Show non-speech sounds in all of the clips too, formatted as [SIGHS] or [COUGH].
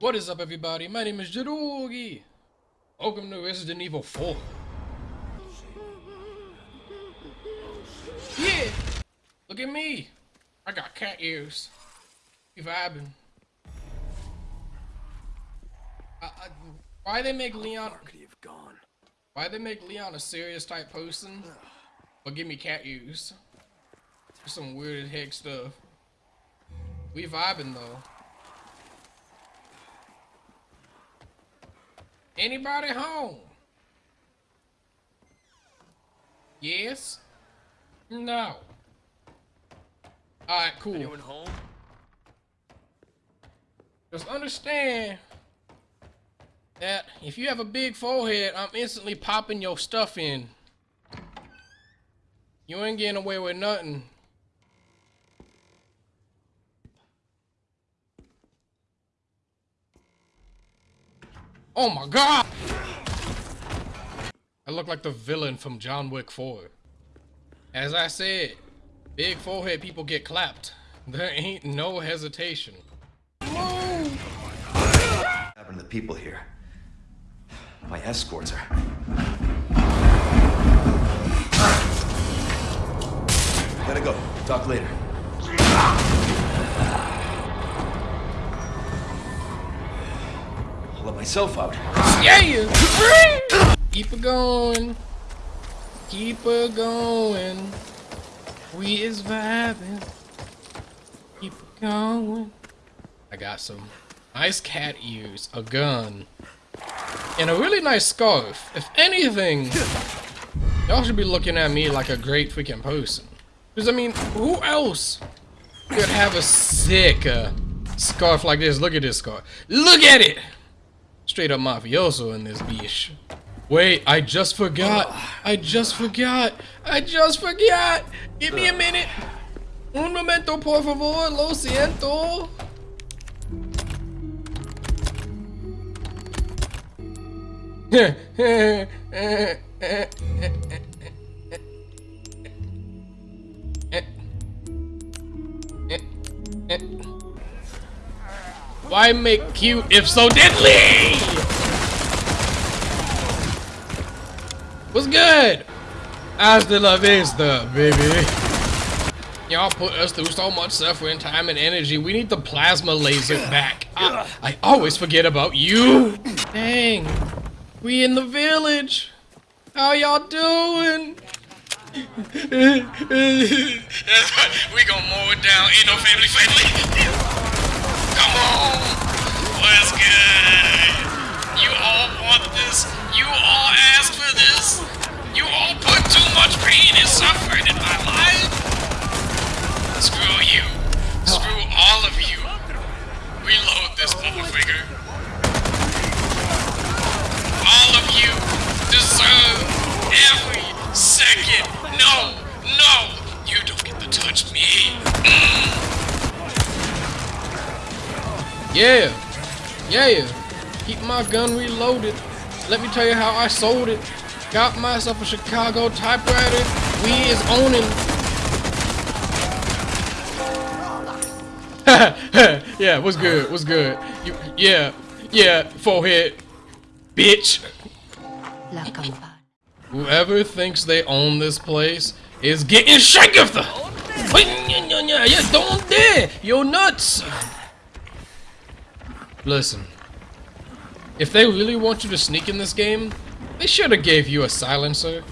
What is up everybody? My name is Jirogi. Welcome to Resident Evil 4. Yeah! Look at me! I got cat ears. You vibing. I, I, why they make Leon... Why they make Leon a serious type person? But give me cat ears. Some weird as heck stuff. We vibing though. Anybody home? Yes? No. Alright, cool. Anyone home? Just understand that if you have a big forehead, I'm instantly popping your stuff in. You ain't getting away with nothing. Oh my god! I look like the villain from John Wick 4. As I said, big forehead people get clapped. There ain't no hesitation. What happened to the people here? My escorts are... Gotta go. Talk later. Myself out. Yeah! Keep it going. Keep it going. We is vibing. Keep it going. I got some nice cat ears, a gun, and a really nice scarf. If anything, y'all should be looking at me like a great freaking person. Because, I mean, who else could have a sick uh, scarf like this? Look at this scarf. Look at it! Straight up mafioso in this bitch. Wait, I just forgot. I just forgot. I just forgot. Give me a minute. Un momento, por favor. Lo siento. [LAUGHS] Why make cute if so deadly? What's good? Hasta la vista, baby. Y'all put us through so much suffering, time, and energy. We need the plasma laser back. I, I always forget about you. Dang. We in the village. How y'all doing? [LAUGHS] we gonna mow it down. Ain't no family friendly. Reload this motherfucker. All of you deserve every second. No, no, you don't get to touch me. Yeah. Yeah. Keep my gun reloaded. Let me tell you how I sold it. Got myself a Chicago typewriter. We is owning. Yeah, what's good? What's good? You, yeah, yeah, forehead, bitch. Whoever thinks they own this place is getting shaken. Yeah, don't dare. You're nuts. Listen. If they really want you to sneak in this game, they should have gave you a silencer.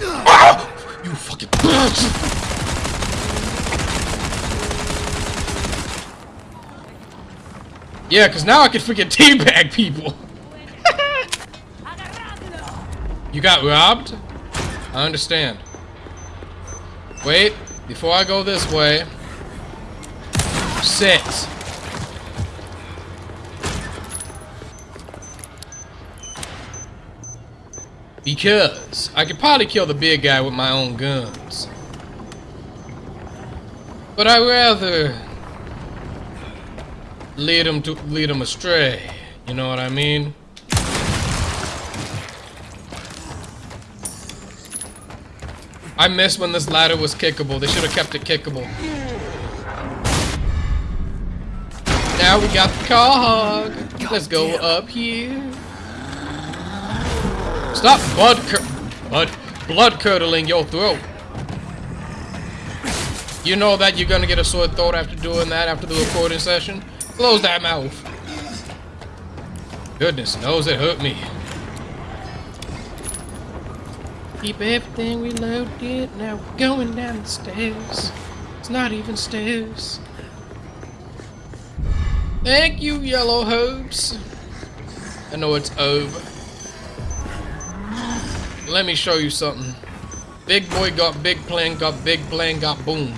Ah! You fucking bitch! Yeah, because now I can freaking [LAUGHS] teabag people. you got robbed? I understand. Wait, before I go this way. Sit. Because I could probably kill the big guy with my own guns. But I'd rather lead them to lead him astray. You know what I mean? I missed when this ladder was kickable. They should have kept it kickable. Now we got the car hog. Let's go up here. Stop blood cur blood blood curdling your throat. You know that you're gonna get a sore throat after doing that after the recording session? Close that mouth. Goodness knows it hurt me. Keep everything reloaded. Now we're going down the stairs. It's not even stairs. Thank you, yellow hopes. I know it's over. Let me show you something. Big boy got big plan, got big plan, got boom.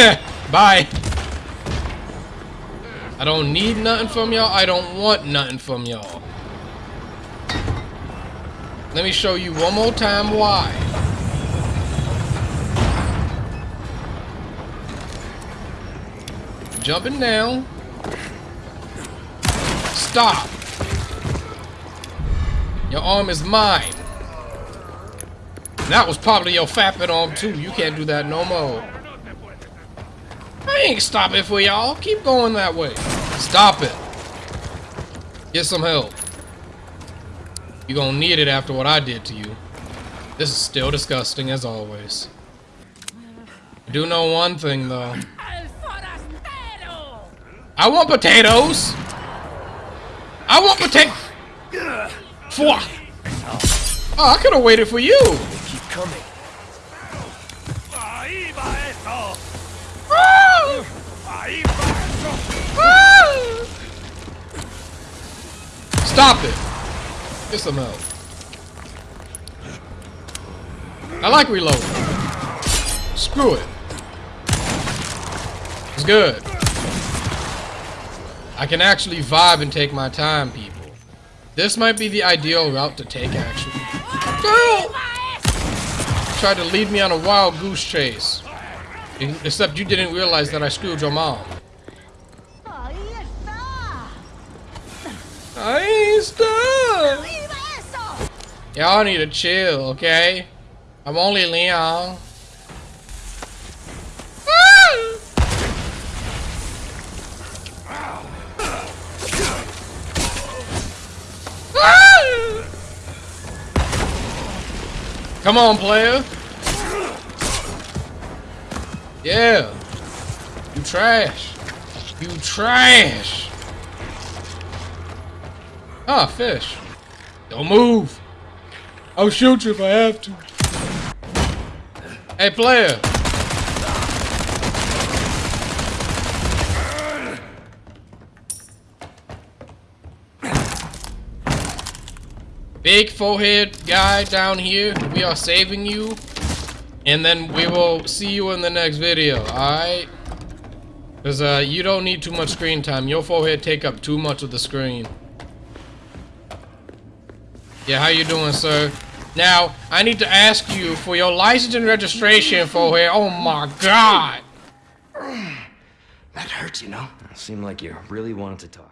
[LAUGHS] Bye. I don't need nothing from y'all. I don't want nothing from y'all. Let me show you one more time why. Jumping down. Stop. Your arm is mine. That was probably your fapping arm too. You can't do that no more. I ain't stopping for y'all. Keep going that way. Stop it. Get some help. You're gonna need it after what I did to you. This is still disgusting as always. I do know one thing though. I want potatoes! I want potato. Oh, I could have waited for you! Keep coming. Stop it! Get some help. I like reloading. Screw it. It's good. I can actually vibe and take my time, people. This might be the ideal route to take, actually. Girl! Tried to lead me on a wild goose chase. Except you didn't realize that I screwed your mom. Ain't stuck. Y'all need to chill, okay? I'm only Leon. Come on, player. Yeah. You trash. You trash. Ah, fish. Don't move. I'll shoot you if I have to. Hey, player. Big forehead guy down here, we are saving you. And then we will see you in the next video, alright? Because uh, you don't need too much screen time. Your forehead take up too much of the screen. Yeah, how you doing, sir? Now, I need to ask you for your license and registration for here. Oh my god! [SIGHS] That hurts, you know? Seemed like you really wanted to talk.